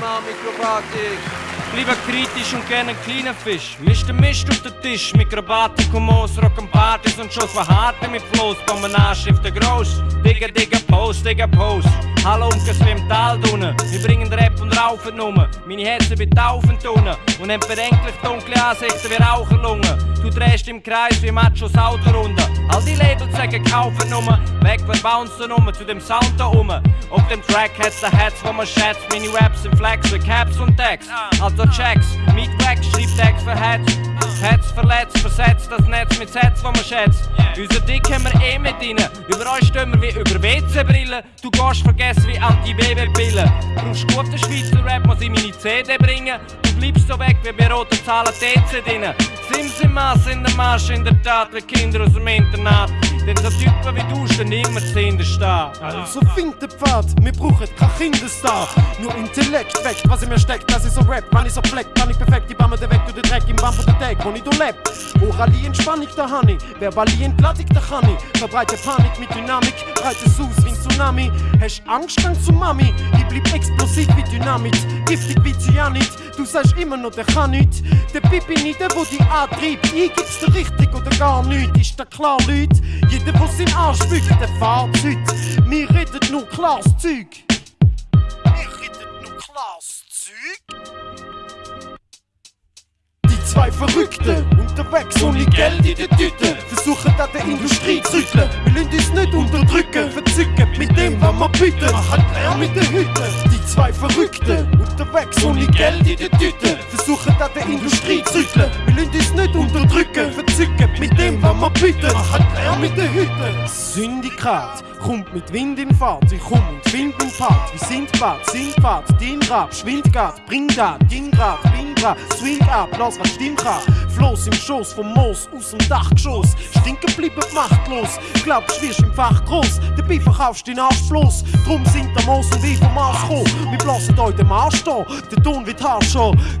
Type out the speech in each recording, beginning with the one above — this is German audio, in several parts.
Mann Mikrobatik. Lieber kritisch und gerne einen kleinen Fisch. Misch den Mist auf den Tisch. Mikrobatik, Hummus, Rock'n'Partys und Schuss von Harte mit Floß. Bomben Anschriften groß. Digga, digga, Post, digga, Post. Hallo wie im Tal drinnen. Wir bringen Rap und Raufen nummer. Meine Herzen betaufen tunnen. Und haben bedenklich dunkle Ansichten wie Raucherlungen. Du drehst im Kreis wie Machos Auto runter. All die Labels sagen kaufen nummer. Weg, wir bouncen nummer zu dem Sound da um. Auf dem Track hat's ein Herz, wo man schätzt. Meine Raps sind Flex wie Caps und Tags. Also checks, Meet Wax, schreib Tags für Heads. Herz verletzt, versetzt das Netz mit Sätzen, wo man schätzt. Unser Dick haben wir eh mit rein. Über euch stehen wir wie über WC-Brillen. Du gehst vergessen wie Anti-Baby-Pillen. Brauchst guten Schweizer Rap, muss ich meine CD bringen. Du bleibst so weg wie bei roten Zahlen drin. Sims im Maß in der Marsch, in der Tat, wie Kinder aus dem Internat. Denn so Typen wie du stehen immer zuhinter stehen. Also find den Pfad, wir brauchen kein Kinderstar. Nur Intellekt weg, was in mir steckt, das ist so Rap. Wann ich so fleck, wann ich perfekt, die Bamme der weg, du den Dreck im Baum von der Tag, wo ich du leb. Oralie Entspannung, da han ich, Verbalie Entladung, da kann ich. Verbreite Panik mit Dynamik, breite es aus wie Tsunami. Hast Angst, dann zu Mami, ich blieb explosiv wie Dynamit, giftig wie Cyanid. Du sagst immer noch, der kann nicht. Der Pipi nicht, der wo die antreibt. Ich gib's dir richtig oder gar nicht. Ist da klar, Leute? Jeder, der sein Arsch wiegt, der Fahrzeug. Wir reden nur klares Zeug. Verrückten unterwegs ohne Geld in der Tüte versuchen an der Industrie zu rütteln. Wir lassen uns nicht unterdrücken, verzücken mit dem, was wir bieten. Machen Lärm mit den Hütten. Die zwei Verrückten unterwegs ohne Geld in der Tüte den Hütten. Syndikat kommt mit Wind in Fahrt. Ich komm und find den Part. Wie Sindbad, Sindbad, Dinrad, Schwindgrad, Bringgrad, Dingrad, Bingrad, Swing ab, lass was stimmt kann. Floß im Schoß vom Moos aus dem Dachgeschoss. Stinken bleiben machtlos. Glaubst, wirst im Fach groß. Dabei verkaufst den Arsch bloß. Drum sind der Moos und ich vom Mars gekommen. Blasen euch Marsch da. Der Ton wird harsch.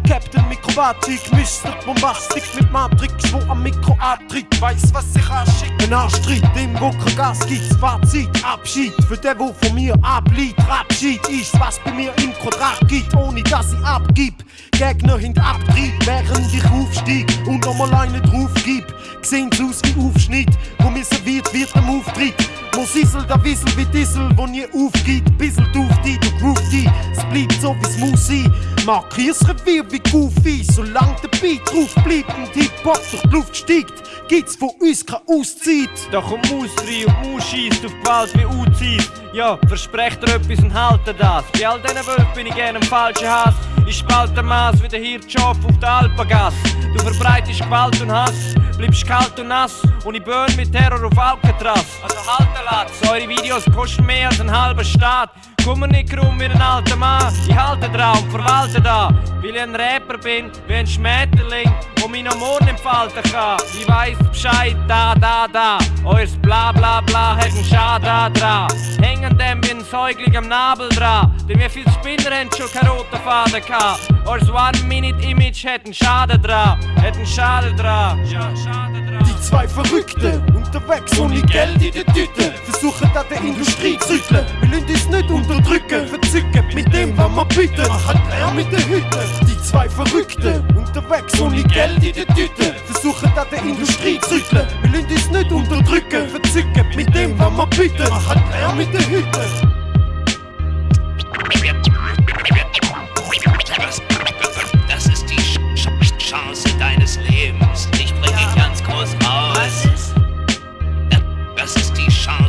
Captain Mikrobatik, Mr. Bombastik mit Matrix, wo am Mikro abtritt. Weiß, was sich anschickt. Ein Arschtritt, dem wo kein Gas gibt. Fazit, Abschied. Für den, wo von mir abliegt. Abschied ist, was bei mir im Quadrat gibt. Ohne dass ich abgib. Gegner hinter Abtrieb, während ich aufstieg und nochmal einen drauf gib. Sehen's aus wie Aufschnitt, wo mir serviert wird am Auftritt. Wo Sissel, da Wissel wie Dissel, wo nie aufgeht. Bissel auf die, du groove die, bleibt so wie's muss sein. Markier's Revier wie Goofy, solange der Beat drauf bleibt und Hip-Hop durch die Luft steigt, gibt's von uns kein Auszeit. Da kommt Maus rein und Maus schießt auf Gewalt wie Uzis. Ja, versprecht ihr etwas und haltet das. Bei all diesen Wölfen bin ich gerne im falschen Hass. Ich spalte Maß wie der Hirtschof auf der Alpengasse. Du verbreitest Gewalt und Hass, bleibst kalt und nass und ich burn mit Terror auf Alcatraz. Also halten lasst, eure Videos kosten mehr als ein halber Staat. Komm mir nicht rum wie ein alter Mann, ich halte Traum, verwalte da. Weil ich ein Rapper bin, wie ein Schmetterling, wo mich noch morgen entfalten kann. Ich weiss Bescheid, da, da, da. Eures bla bla bla hat einen Schaden dran. Hängen dem Säugling am Nabel dran. Denn wie viele Spinner haben schon keinen roten Faden gehabt. Eures One-Minute-Image hat einen Schaden dran. Hat einen Schaden dran. Ja, Schaden dran. Die zwei Verrückten unterwegs ohne Geld in der Tüte versuchen an der Industrie zu rütteln. Wir lassen uns nicht unterdrücken, verzücken mit dem, was wir bieten. Machen Lärm mit den Hütten. Die zwei Verrückten unterwegs ohne Geld in der Tüte versuchen an der Industrie zu rütteln. Wir lassen uns nicht unterdrücken, verzücken mit dem, was wir bieten. Machen Lärm mit den Hütten.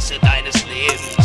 Scheiße deines Lebens.